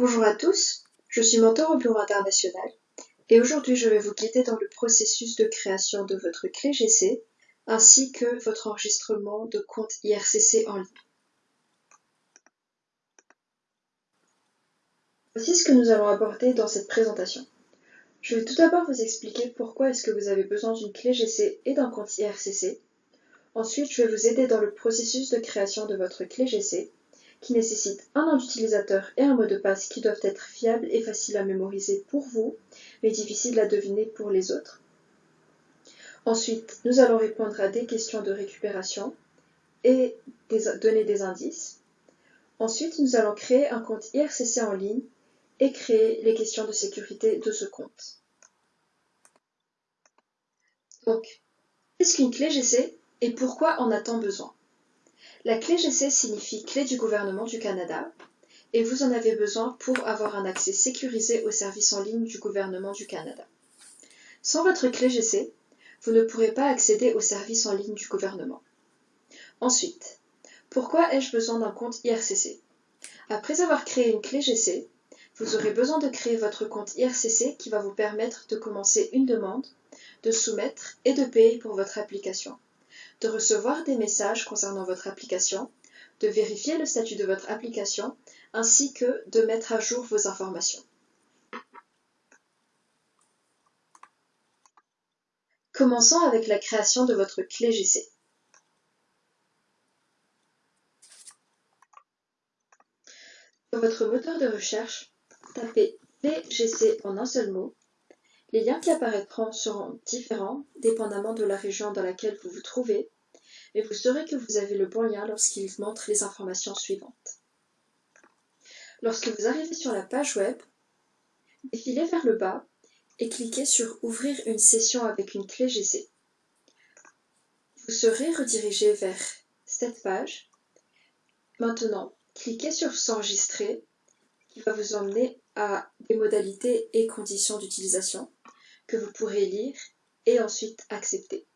Bonjour à tous, je suis mentor au Bureau international et aujourd'hui je vais vous guider dans le processus de création de votre clé GC ainsi que votre enregistrement de compte IRCC en ligne. Voici ce que nous allons aborder dans cette présentation. Je vais tout d'abord vous expliquer pourquoi est-ce que vous avez besoin d'une clé GC et d'un compte IRCC. Ensuite, je vais vous aider dans le processus de création de votre clé GC qui nécessite un nom d'utilisateur et un mot de passe qui doivent être fiables et faciles à mémoriser pour vous, mais difficiles à deviner pour les autres. Ensuite, nous allons répondre à des questions de récupération et donner des indices. Ensuite, nous allons créer un compte IRCC en ligne et créer les questions de sécurité de ce compte. Donc, qu'est-ce qu'une clé GC et pourquoi en a-t-on besoin? La clé GC signifie Clé du gouvernement du Canada et vous en avez besoin pour avoir un accès sécurisé aux services en ligne du gouvernement du Canada. Sans votre clé GC, vous ne pourrez pas accéder aux services en ligne du gouvernement. Ensuite, pourquoi ai-je besoin d'un compte IRCC Après avoir créé une clé GC, vous aurez besoin de créer votre compte IRCC qui va vous permettre de commencer une demande, de soumettre et de payer pour votre application de recevoir des messages concernant votre application, de vérifier le statut de votre application, ainsi que de mettre à jour vos informations. Commençons avec la création de votre clé GC. Dans votre moteur de recherche, tapez clé GC en un seul mot les liens qui apparaîtront seront différents dépendamment de la région dans laquelle vous vous trouvez, mais vous saurez que vous avez le bon lien lorsqu'il montre les informations suivantes. Lorsque vous arrivez sur la page web, défilez vers le bas et cliquez sur Ouvrir une session avec une clé GC. Vous serez redirigé vers cette page. Maintenant, cliquez sur S'enregistrer qui va vous emmener à des modalités et conditions d'utilisation que vous pourrez lire et ensuite accepter.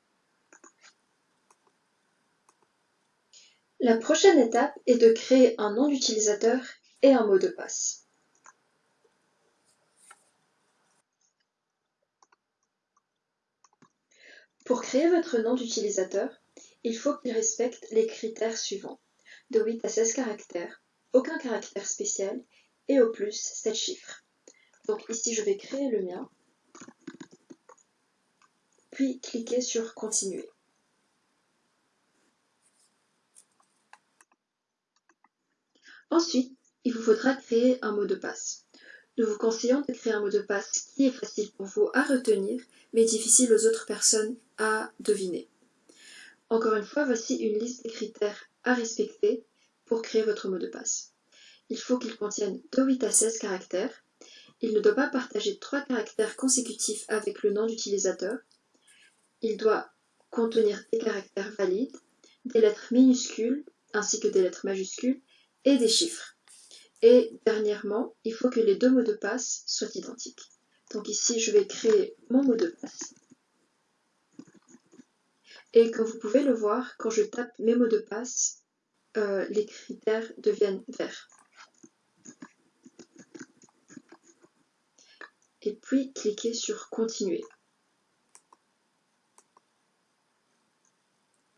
La prochaine étape est de créer un nom d'utilisateur et un mot de passe. Pour créer votre nom d'utilisateur, il faut qu'il respecte les critères suivants. De 8 à 16 caractères, aucun caractère spécial et au plus 7 chiffres. Donc ici je vais créer le mien puis cliquez sur Continuer. Ensuite, il vous faudra créer un mot de passe. Nous vous conseillons de créer un mot de passe qui est facile pour vous à retenir, mais difficile aux autres personnes à deviner. Encore une fois, voici une liste des critères à respecter pour créer votre mot de passe. Il faut qu'il contienne de 8 à 16 caractères. Il ne doit pas partager 3 caractères consécutifs avec le nom d'utilisateur il doit contenir des caractères valides, des lettres minuscules ainsi que des lettres majuscules et des chiffres. Et dernièrement, il faut que les deux mots de passe soient identiques. Donc ici, je vais créer mon mot de passe. Et comme vous pouvez le voir, quand je tape mes mots de passe, euh, les critères deviennent verts. Et puis, cliquez sur Continuer.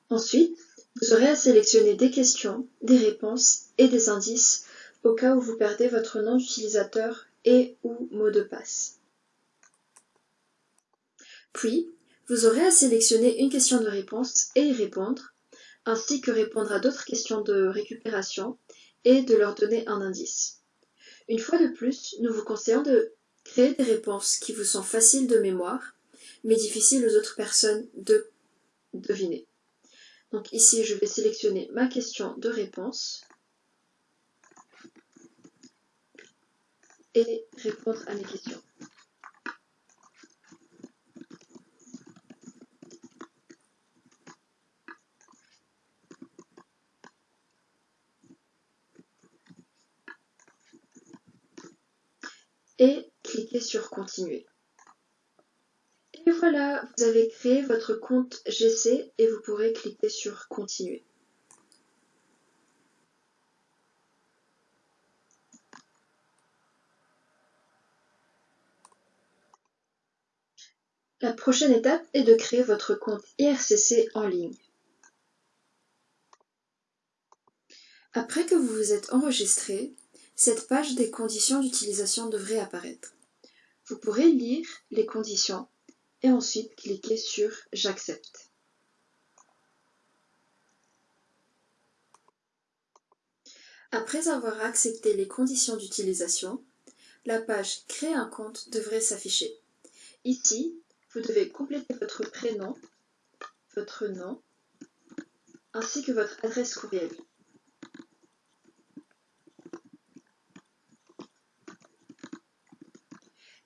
Ensuite, vous aurez à sélectionner des questions, des réponses et des indices au cas où vous perdez votre nom d'utilisateur et ou mot de passe. Puis, vous aurez à sélectionner une question de réponse et y répondre, ainsi que répondre à d'autres questions de récupération et de leur donner un indice. Une fois de plus, nous vous conseillons de créer des réponses qui vous sont faciles de mémoire, mais difficiles aux autres personnes de deviner. Donc ici, je vais sélectionner ma question de réponse et répondre à mes questions. Et cliquez sur Continuer voilà, vous avez créé votre compte GC et vous pourrez cliquer sur Continuer. La prochaine étape est de créer votre compte IRCC en ligne. Après que vous vous êtes enregistré, cette page des conditions d'utilisation devrait apparaître. Vous pourrez lire les conditions et ensuite cliquer sur J'accepte. Après avoir accepté les conditions d'utilisation, la page Créer un compte devrait s'afficher. Ici, vous devez compléter votre prénom, votre nom, ainsi que votre adresse courriel.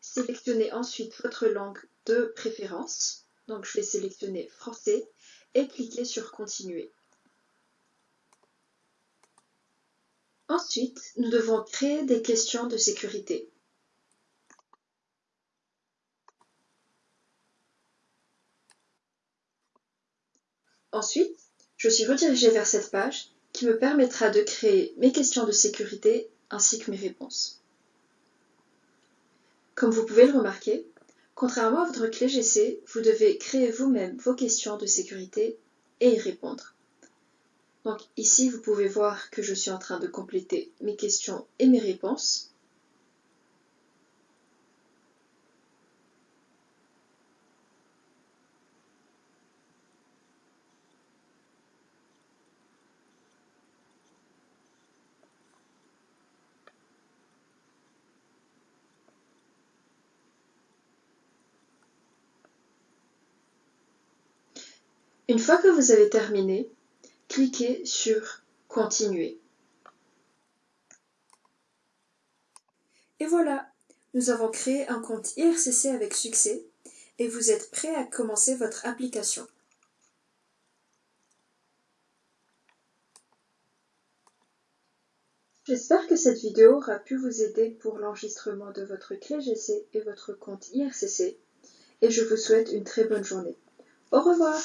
Sélectionnez ensuite votre langue de préférence. Donc je vais sélectionner français et cliquer sur continuer. Ensuite, nous devons créer des questions de sécurité. Ensuite, je suis redirigée vers cette page qui me permettra de créer mes questions de sécurité ainsi que mes réponses. Comme vous pouvez le remarquer, contrairement à votre clé GC, vous devez créer vous-même vos questions de sécurité et y répondre. Donc ici, vous pouvez voir que je suis en train de compléter mes questions et mes réponses. Une fois que vous avez terminé, cliquez sur Continuer. Et voilà, nous avons créé un compte IRCC avec succès et vous êtes prêt à commencer votre application. J'espère que cette vidéo aura pu vous aider pour l'enregistrement de votre clé GC et votre compte IRCC et je vous souhaite une très bonne journée. Au revoir